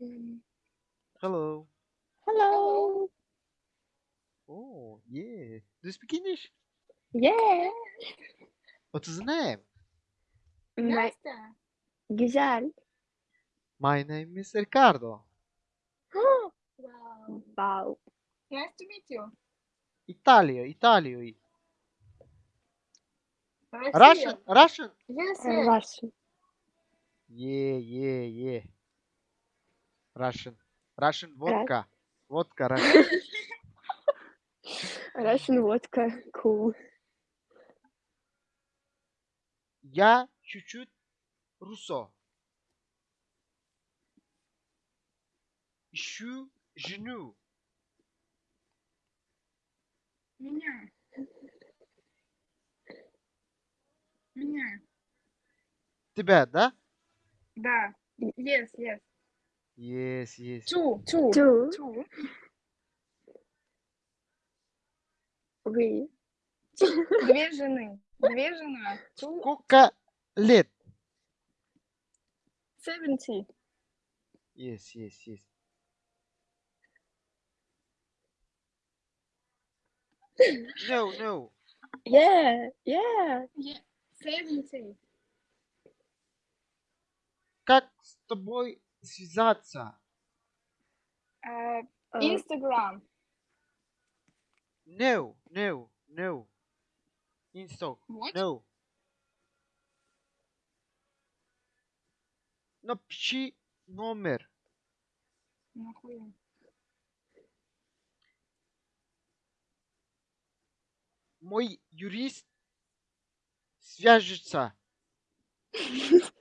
Hello. Hello. Oh, yeah. Do you speak English? Yeah. What is the name? My, Nasıl? güzel. My name is Ricardo. Wow. Wow. Nice to meet you. Italia, Italy. Russian. Russian. Yes, uh, yes. Russian. Yeah, yeah, yeah. Russian. Russian vodka. Vodka Russian. Russian vodka. Cool. Я чуть-чуть руссо. Ищу жену. Меня. Меня. Тебя, да? Да. Yes, yes. Yes, yes. Two. Two. Two. Two. We. Две жены. Две жена. Two. Сколько лет? Seventy. Yes, yes, yes. No, no. Yeah. Yeah. Yeah. Seventy. Как с тобой связаться? Instagram. No, no, no. Insta. What? No. Напиши номер. Нахуя? Мой юрист свяжется.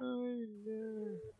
Oh no.